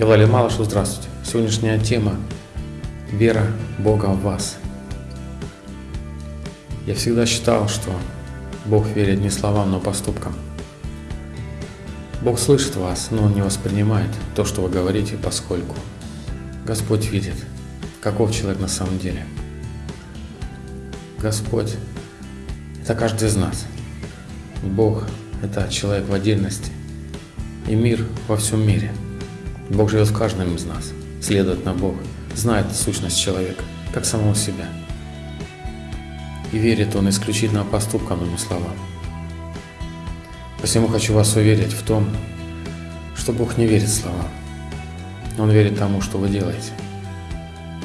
Я Владимир Малышев, здравствуйте. Сегодняшняя тема – вера Бога в вас. Я всегда считал, что Бог верит не словам, но поступкам. Бог слышит вас, но Он не воспринимает то, что вы говорите, поскольку Господь видит, каков человек на самом деле. Господь – это каждый из нас. Бог – это человек в отдельности и мир во всем мире. Бог живет в каждом из нас. Следовательно, Бог знает сущность человека, как самого себя. И верит Он исключительно поступкам, но не словам. Посему хочу вас уверить в том, что Бог не верит словам. Он верит тому, что вы делаете.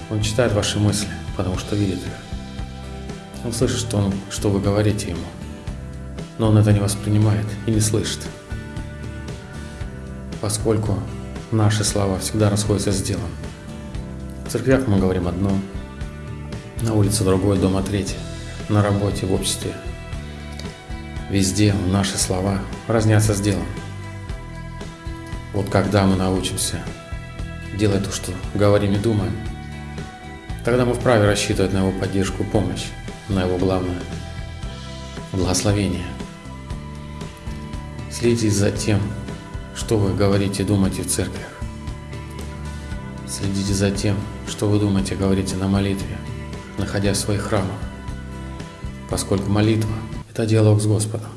Он читает ваши мысли, потому что видит их. Он слышит, что, он, что вы говорите Ему. Но Он это не воспринимает и не слышит поскольку наши слова всегда расходятся с делом. В церквях мы говорим одно, на улице другое, дома третье, на работе, в обществе. Везде наши слова разнятся с делом. Вот когда мы научимся делать то, что говорим и думаем, тогда мы вправе рассчитывать на его поддержку помощь, на его главное – благословение. Следите за тем, что вы говорите и думаете в церквях. Следите за тем, что вы думаете и говорите на молитве, находясь в своих храмах, поскольку молитва – это диалог с Господом.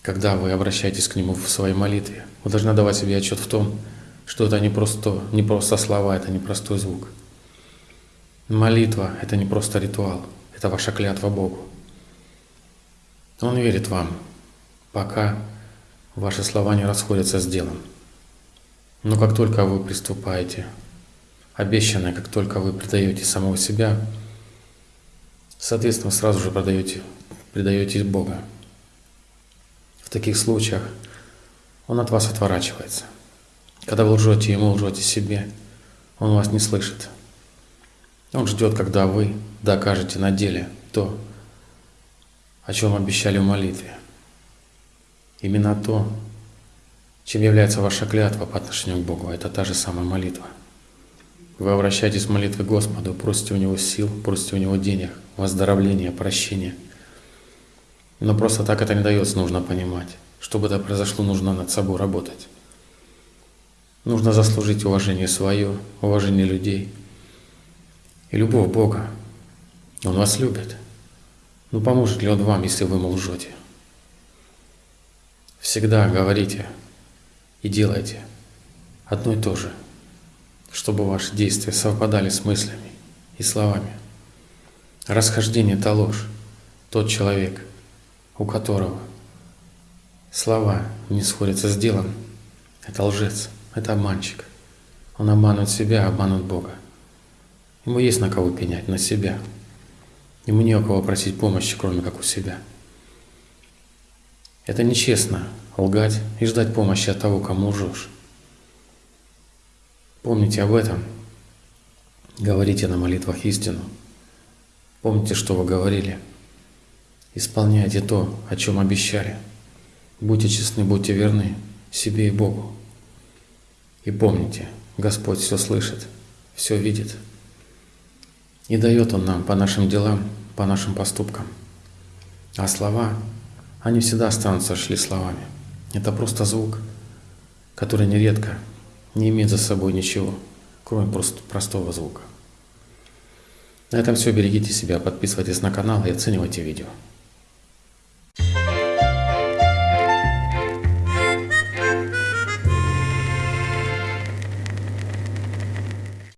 Когда вы обращаетесь к Нему в своей молитве, вы должны давать себе отчет в том, что это не просто, не просто слова, это не простой звук. Молитва – это не просто ритуал, это ваша клятва Богу. Он верит вам, пока Ваши слова не расходятся с делом. Но как только вы приступаете, обещанное, как только вы предаете самого себя, соответственно, сразу же продаете, предаете Бога. В таких случаях Он от вас отворачивается. Когда вы лжете Ему, лжете себе, Он вас не слышит. Он ждет, когда вы докажете на деле то, о чем обещали в молитве. Именно то, чем является ваша клятва по отношению к Богу, это та же самая молитва. Вы обращаетесь в молитве к Господу, просите у Него сил, просите у Него денег, выздоровления, прощения. Но просто так это не дается, нужно понимать. Чтобы это произошло, нужно над собой работать. Нужно заслужить уважение свое, уважение людей и любовь Бога. Он вас любит. Но ну, поможет ли Он вам, если вы ему лжете? Всегда говорите и делайте одно и то же, чтобы ваши действия совпадали с мыслями и словами. Расхождение – это ложь. Тот человек, у которого слова не сходятся с делом, это лжец, это обманщик. Он обманывает себя, обманывает Бога. Ему есть на кого пенять, на себя. Ему не у кого просить помощи, кроме как у себя. Это нечестно – лгать и ждать помощи от того, кому лжешь. Помните об этом. Говорите на молитвах истину. Помните, что вы говорили. Исполняйте то, о чем обещали. Будьте честны, будьте верны себе и Богу. И помните, Господь все слышит, все видит. И дает Он нам по нашим делам, по нашим поступкам. А слова они всегда останутся шли словами. Это просто звук, который нередко не имеет за собой ничего, кроме просто простого звука. На этом все. Берегите себя, подписывайтесь на канал и оценивайте видео.